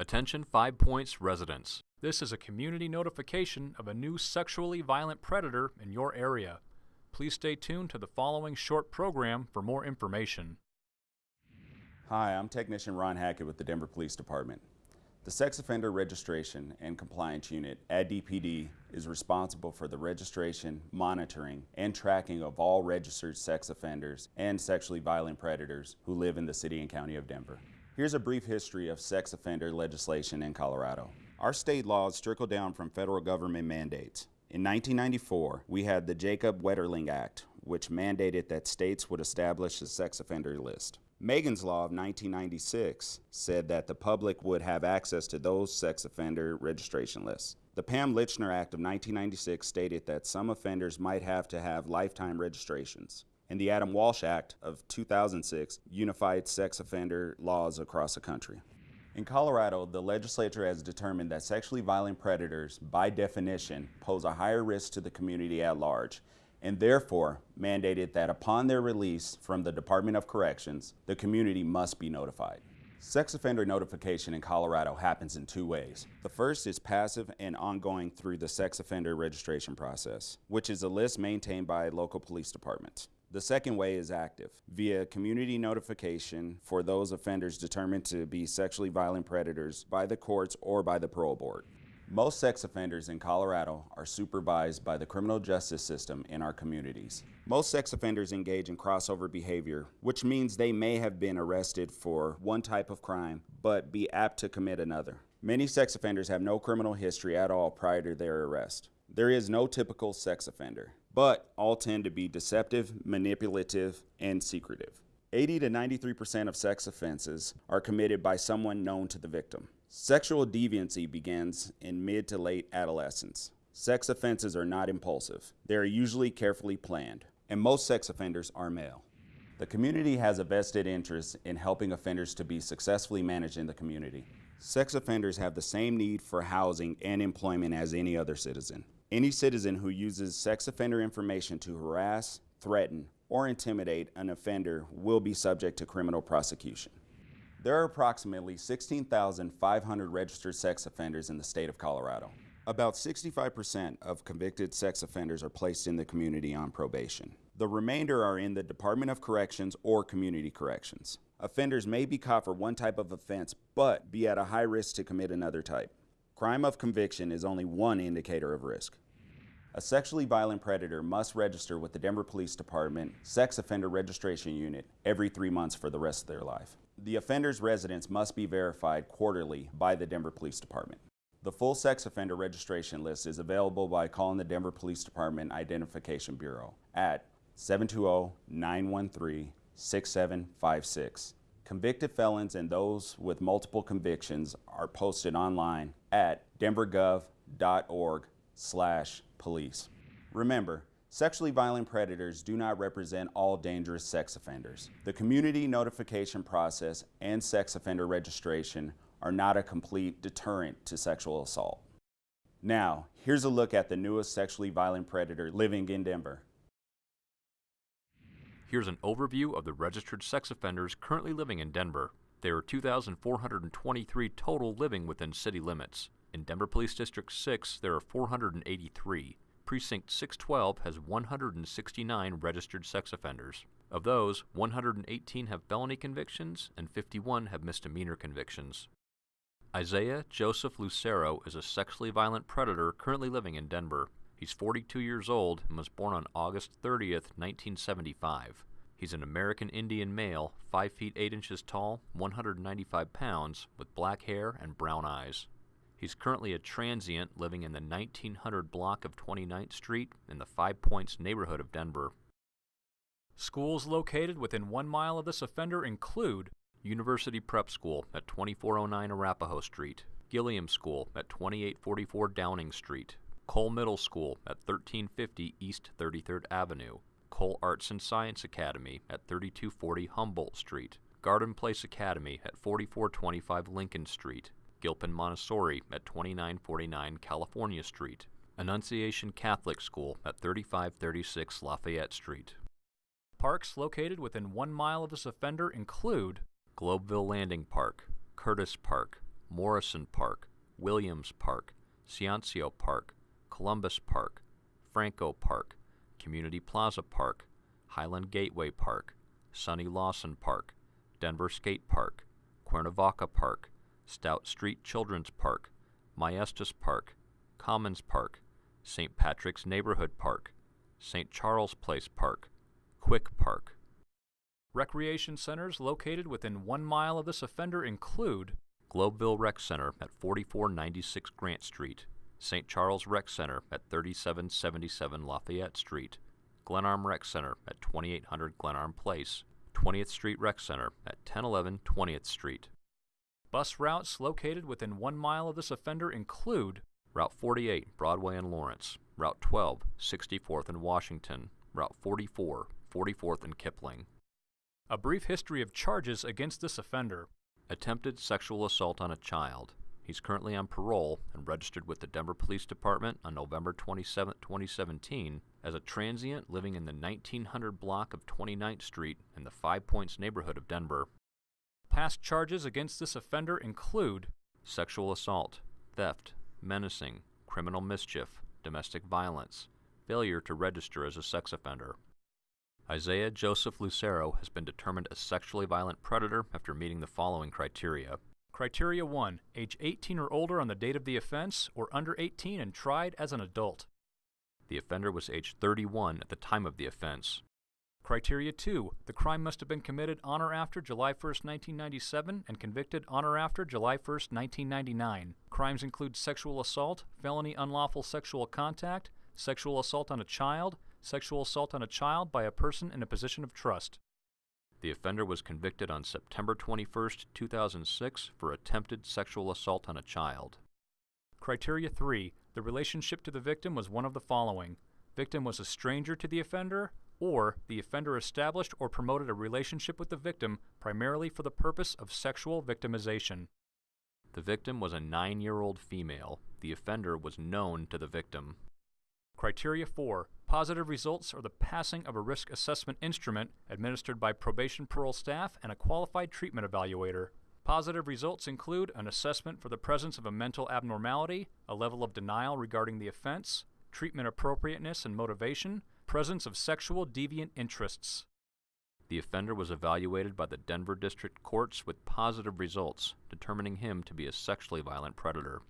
Attention Five Points residents. This is a community notification of a new sexually violent predator in your area. Please stay tuned to the following short program for more information. Hi, I'm Technician Ron Hackett with the Denver Police Department. The Sex Offender Registration and Compliance Unit at DPD is responsible for the registration, monitoring, and tracking of all registered sex offenders and sexually violent predators who live in the City and County of Denver. Here's a brief history of sex offender legislation in Colorado. Our state laws trickle down from federal government mandates. In 1994, we had the Jacob Wetterling Act, which mandated that states would establish a sex offender list. Megan's Law of 1996 said that the public would have access to those sex offender registration lists. The Pam Lychner Act of 1996 stated that some offenders might have to have lifetime registrations and the Adam Walsh Act of 2006 unified sex offender laws across the country. In Colorado, the legislature has determined that sexually violent predators, by definition, pose a higher risk to the community at large, and therefore mandated that upon their release from the Department of Corrections, the community must be notified. Sex offender notification in Colorado happens in two ways. The first is passive and ongoing through the sex offender registration process, which is a list maintained by local police departments. The second way is active, via community notification for those offenders determined to be sexually violent predators by the courts or by the parole board. Most sex offenders in Colorado are supervised by the criminal justice system in our communities. Most sex offenders engage in crossover behavior, which means they may have been arrested for one type of crime, but be apt to commit another. Many sex offenders have no criminal history at all prior to their arrest. There is no typical sex offender but all tend to be deceptive, manipulative, and secretive. 80 to 93% of sex offenses are committed by someone known to the victim. Sexual deviancy begins in mid to late adolescence. Sex offenses are not impulsive. They are usually carefully planned, and most sex offenders are male. The community has a vested interest in helping offenders to be successfully managed in the community. Sex offenders have the same need for housing and employment as any other citizen. Any citizen who uses sex offender information to harass, threaten, or intimidate an offender will be subject to criminal prosecution. There are approximately 16,500 registered sex offenders in the state of Colorado. About 65% of convicted sex offenders are placed in the community on probation. The remainder are in the Department of Corrections or Community Corrections. Offenders may be caught for one type of offense, but be at a high risk to commit another type. Crime of conviction is only one indicator of risk. A sexually violent predator must register with the Denver Police Department Sex Offender Registration Unit every three months for the rest of their life. The offender's residence must be verified quarterly by the Denver Police Department. The full sex offender registration list is available by calling the Denver Police Department Identification Bureau at 720-913-6756. Convicted felons and those with multiple convictions are posted online at denvergov.org slash police. Remember, sexually violent predators do not represent all dangerous sex offenders. The community notification process and sex offender registration are not a complete deterrent to sexual assault. Now, here's a look at the newest sexually violent predator living in Denver. Here's an overview of the registered sex offenders currently living in Denver. There are 2,423 total living within city limits. In Denver Police District 6, there are 483. Precinct 612 has 169 registered sex offenders. Of those, 118 have felony convictions and 51 have misdemeanor convictions. Isaiah Joseph Lucero is a sexually violent predator currently living in Denver. He's 42 years old and was born on August 30th, 1975. He's an American Indian male, 5 feet 8 inches tall, 195 pounds, with black hair and brown eyes. He's currently a transient living in the 1900 block of 29th Street in the Five Points neighborhood of Denver. Schools located within one mile of this offender include University Prep School at 2409 Arapahoe Street, Gilliam School at 2844 Downing Street, Cole Middle School at 1350 East 33rd Avenue, Cole Arts and Science Academy at 3240 Humboldt Street, Garden Place Academy at 4425 Lincoln Street, Gilpin Montessori at 2949 California Street, Annunciation Catholic School at 3536 Lafayette Street. Parks located within one mile of this offender include Globeville Landing Park, Curtis Park, Morrison Park, Williams Park, Ciancio Park, Columbus Park, Franco Park, Community Plaza Park, Highland Gateway Park, Sonny Lawson Park, Denver Skate Park, Cuernavaca Park, Stout Street Children's Park, Maestas Park, Commons Park, St. Patrick's Neighborhood Park, St. Charles Place Park, Quick Park. Recreation centers located within one mile of this offender include Globeville Rec Center at 4496 Grant Street, St. Charles Rec Center at 3777 Lafayette Street, Glenarm Rec Center at 2800 Glenarm Place, 20th Street Rec Center at 1011 20th Street. Bus routes located within one mile of this offender include Route 48, Broadway and Lawrence, Route 12, 64th and Washington, Route 44, 44th and Kipling. A brief history of charges against this offender. Attempted sexual assault on a child. He's currently on parole and registered with the Denver Police Department on November 27, 2017, as a transient living in the 1900 block of 29th Street in the Five Points neighborhood of Denver. Past charges against this offender include sexual assault, theft, menacing, criminal mischief, domestic violence, failure to register as a sex offender. Isaiah Joseph Lucero has been determined a sexually violent predator after meeting the following criteria. Criteria 1. Age 18 or older on the date of the offense, or under 18 and tried as an adult. The offender was age 31 at the time of the offense. Criteria 2. The crime must have been committed on or after July 1, 1997 and convicted on or after July 1, 1999. Crimes include sexual assault, felony unlawful sexual contact, sexual assault on a child, sexual assault on a child by a person in a position of trust. The offender was convicted on September 21, 2006 for attempted sexual assault on a child. Criteria 3. The relationship to the victim was one of the following. Victim was a stranger to the offender, or the offender established or promoted a relationship with the victim primarily for the purpose of sexual victimization. The victim was a nine year old female. The offender was known to the victim. Criteria 4. Positive results are the passing of a risk assessment instrument administered by probation parole staff and a qualified treatment evaluator. Positive results include an assessment for the presence of a mental abnormality, a level of denial regarding the offense, treatment appropriateness and motivation, presence of sexual deviant interests. The offender was evaluated by the Denver District Courts with positive results, determining him to be a sexually violent predator.